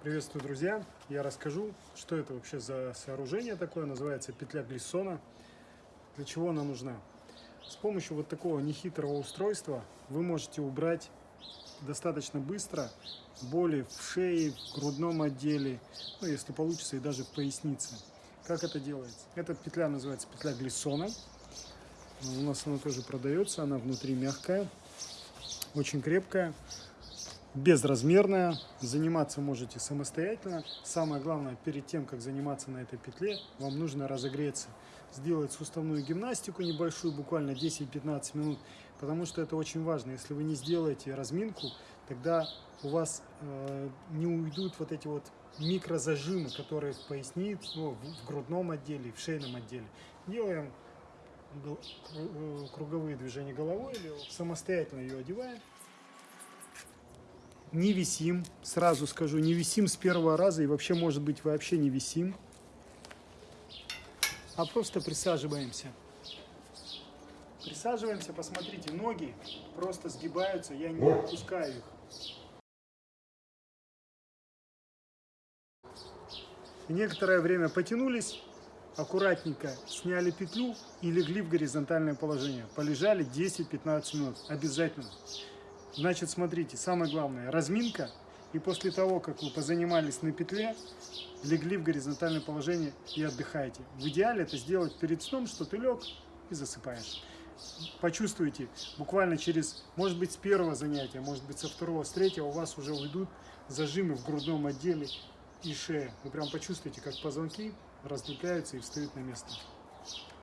Приветствую, друзья! Я расскажу, что это вообще за сооружение такое, называется петля глиссона, для чего она нужна. С помощью вот такого нехитрого устройства вы можете убрать достаточно быстро боли в шее, в грудном отделе, ну, если получится, и даже в пояснице. Как это делается? Эта петля называется петля глиссона. У нас она тоже продается, она внутри мягкая, очень крепкая безразмерная, заниматься можете самостоятельно. Самое главное, перед тем, как заниматься на этой петле, вам нужно разогреться, сделать суставную гимнастику небольшую, буквально 10-15 минут, потому что это очень важно. Если вы не сделаете разминку, тогда у вас э, не уйдут вот эти вот микрозажимы, которые в пояснице, ну, в грудном отделе, в шейном отделе. Делаем э, круговые движения головой самостоятельно ее одеваем не висим, сразу скажу, не висим с первого раза и вообще, может быть, вообще не висим, а просто присаживаемся. Присаживаемся, посмотрите, ноги просто сгибаются, я не отпускаю их. И некоторое время потянулись, аккуратненько сняли петлю и легли в горизонтальное положение. Полежали 10-15 минут, обязательно. Значит, смотрите, самое главное, разминка. И после того, как вы позанимались на петле, легли в горизонтальное положение и отдыхаете. В идеале это сделать перед сном, что ты лег и засыпаешь. Почувствуйте, буквально через, может быть, с первого занятия, может быть, со второго, с третьего у вас уже уйдут зажимы в грудном отделе и шее. Вы прям почувствуете, как позвонки раздвигаются и встают на место.